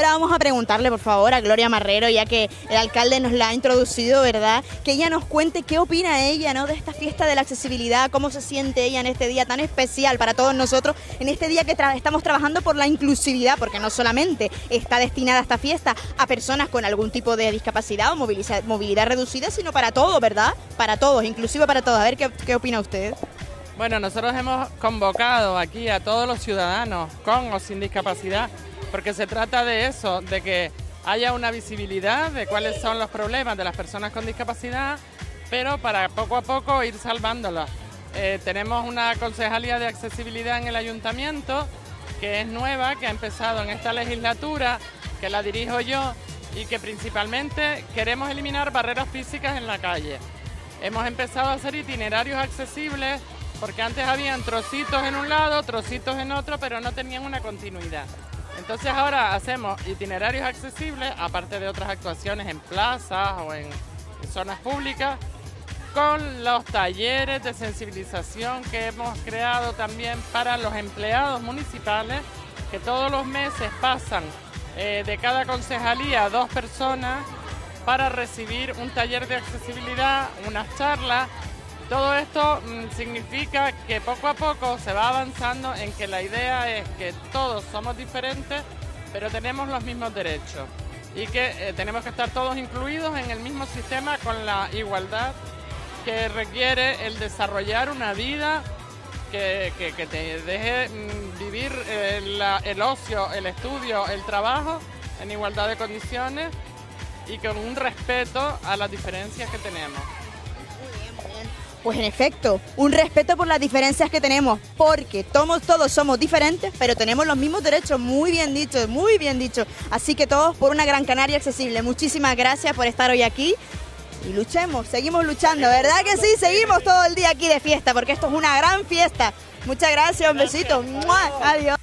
vamos a preguntarle, por favor, a Gloria Marrero, ya que el alcalde nos la ha introducido, ¿verdad? Que ella nos cuente qué opina ella, ¿no? De esta fiesta de la accesibilidad, cómo se siente ella en este día tan especial para todos nosotros, en este día que estamos trabajando por la inclusividad, porque no solamente está destinada esta fiesta a personas con algún tipo de discapacidad o movilidad reducida, sino para todos, ¿verdad? Para todos, inclusive para todos. A ver qué opina usted. Bueno, nosotros hemos convocado aquí a todos los ciudadanos con o sin discapacidad, porque se trata de eso, de que haya una visibilidad de cuáles son los problemas de las personas con discapacidad, pero para poco a poco ir salvándolos. Eh, tenemos una concejalía de accesibilidad en el ayuntamiento que es nueva, que ha empezado en esta legislatura, que la dirijo yo y que principalmente queremos eliminar barreras físicas en la calle. Hemos empezado a hacer itinerarios accesibles porque antes habían trocitos en un lado, trocitos en otro, pero no tenían una continuidad. Entonces ahora hacemos itinerarios accesibles, aparte de otras actuaciones en plazas o en, zonas públicas, con los talleres de sensibilización que hemos creado también para los empleados municipales, que todos los meses pasan eh, de cada concejalía dos personas para recibir un taller de accesibilidad, unas charlas todo esto mm, significa que poco a poco se va avanzando en que la idea es que todos somos diferentes, pero tenemos los mismos derechos y que eh, tenemos que estar todos incluidos en el mismo sistema con la igualdad que requiere el desarrollar una vida que, te deje mm, vivir eh, el ocio, el estudio, el trabajo en igualdad de condiciones y con un respeto a las diferencias que tenemos. Pues en efecto, un respeto por las diferencias que tenemos, porque todos, todos somos diferentes, pero tenemos los mismos derechos, muy bien dicho, muy bien dicho. Así que todos por una Gran Canaria accesible. Muchísimas gracias por estar hoy aquí y luchemos, seguimos luchando, ¿verdad que sí? Seguimos todo el día aquí de fiesta, porque esto es una gran fiesta. Muchas gracias, un besito. Adiós.